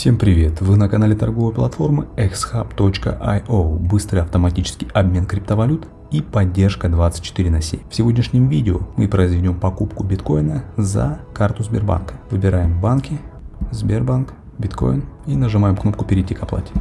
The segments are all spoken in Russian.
Всем привет! Вы на канале торговой платформы xhub.io. Быстрый автоматический обмен криптовалют и поддержка 24 на 7. В сегодняшнем видео мы произведем покупку биткоина за карту Сбербанка. Выбираем банки, Сбербанк, биткоин и нажимаем кнопку перейти к оплате.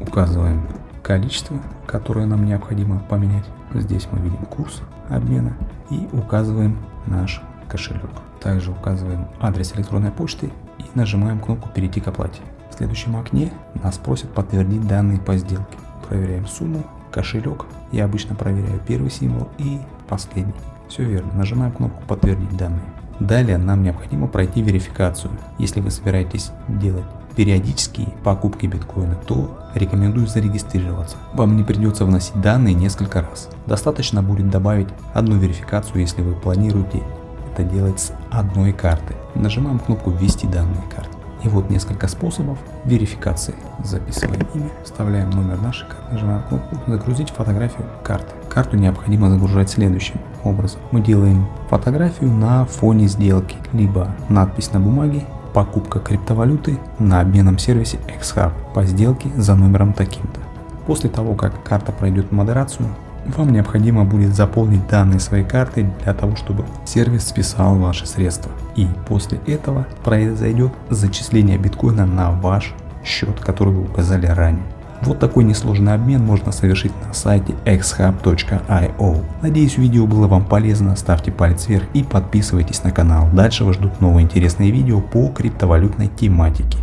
Указываем количество, которое нам необходимо поменять. Здесь мы видим курс обмена и указываем наш кошелек. Также указываем адрес электронной почты и нажимаем кнопку перейти к оплате. В следующем окне нас просят подтвердить данные по сделке. Проверяем сумму, кошелек. Я обычно проверяю первый символ и последний. Все верно, нажимаем кнопку подтвердить данные. Далее нам необходимо пройти верификацию. Если вы собираетесь делать периодические покупки биткоина, то рекомендую зарегистрироваться. Вам не придется вносить данные несколько раз. Достаточно будет добавить одну верификацию, если вы планируете это делать с одной карты. Нажимаем кнопку ввести данные карты. И вот несколько способов верификации. Записываем имя, вставляем номер нашей карты, нажимаем кнопку «Загрузить фотографию карты». Карту необходимо загружать следующим образом. Мы делаем фотографию на фоне сделки, либо надпись на бумаге «Покупка криптовалюты на обменном сервисе XHub по сделке за номером таким-то». После того, как карта пройдет модерацию, вам необходимо будет заполнить данные своей карты для того, чтобы сервис списал ваши средства. И после этого произойдет зачисление биткоина на ваш счет, который вы указали ранее. Вот такой несложный обмен можно совершить на сайте xhub.io. Надеюсь видео было вам полезно, ставьте палец вверх и подписывайтесь на канал. Дальше вас ждут новые интересные видео по криптовалютной тематике.